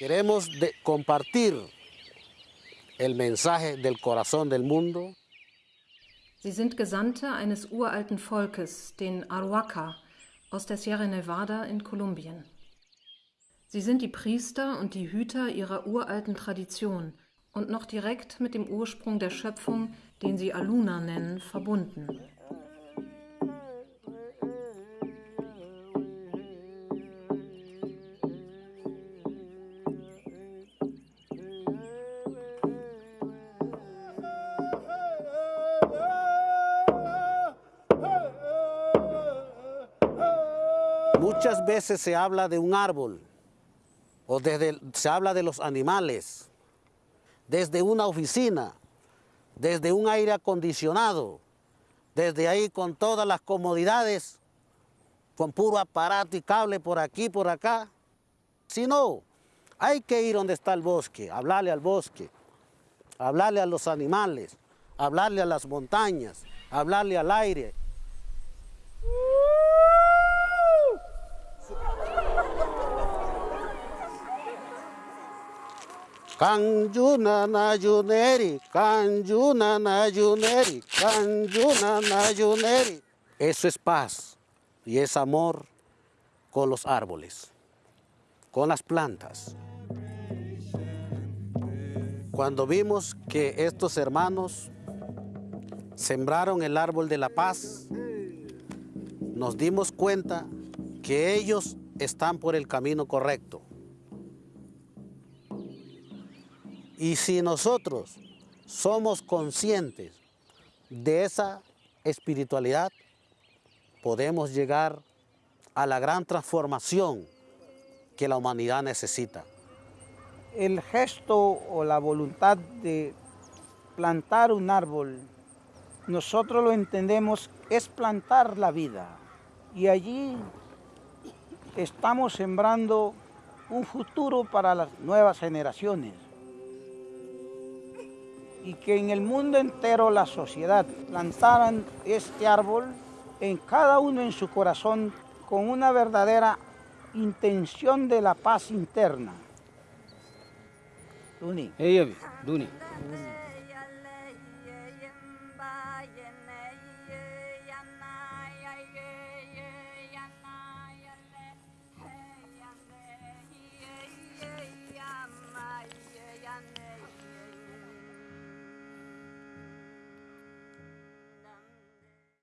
Queremos de compartir el mensaje del corazón del mundo. Sie sind Gesandte eines uralten Volkes, den Aruaca, aus der Sierra Nevada in Kolumbien. Sie sind die Priester und die Hüter ihrer uralten Tradition und noch direkt mit dem Ursprung der Schöpfung, den sie Aluna nennen, verbunden. Muchas veces se habla de un árbol, o desde, se habla de los animales, desde una oficina, desde un aire acondicionado, desde ahí con todas las comodidades, con puro aparato y cable por aquí, por acá. Si no, hay que ir donde está el bosque, hablarle al bosque, hablarle a los animales, hablarle a las montañas, hablarle al aire, Kanjuna Kanjuna Nayuneri. Eso es paz y es amor con los árboles, con las plantas. Cuando vimos que estos hermanos sembraron el árbol de la paz, nos dimos cuenta que ellos están por el camino correcto. Y si nosotros somos conscientes de esa espiritualidad, podemos llegar a la gran transformación que la humanidad necesita. El gesto o la voluntad de plantar un árbol, nosotros lo entendemos, es plantar la vida. Y allí estamos sembrando un futuro para las nuevas generaciones y que en el mundo entero la sociedad plantaran este árbol en cada uno en su corazón con una verdadera intención de la paz interna. Duni. Duni. Duni.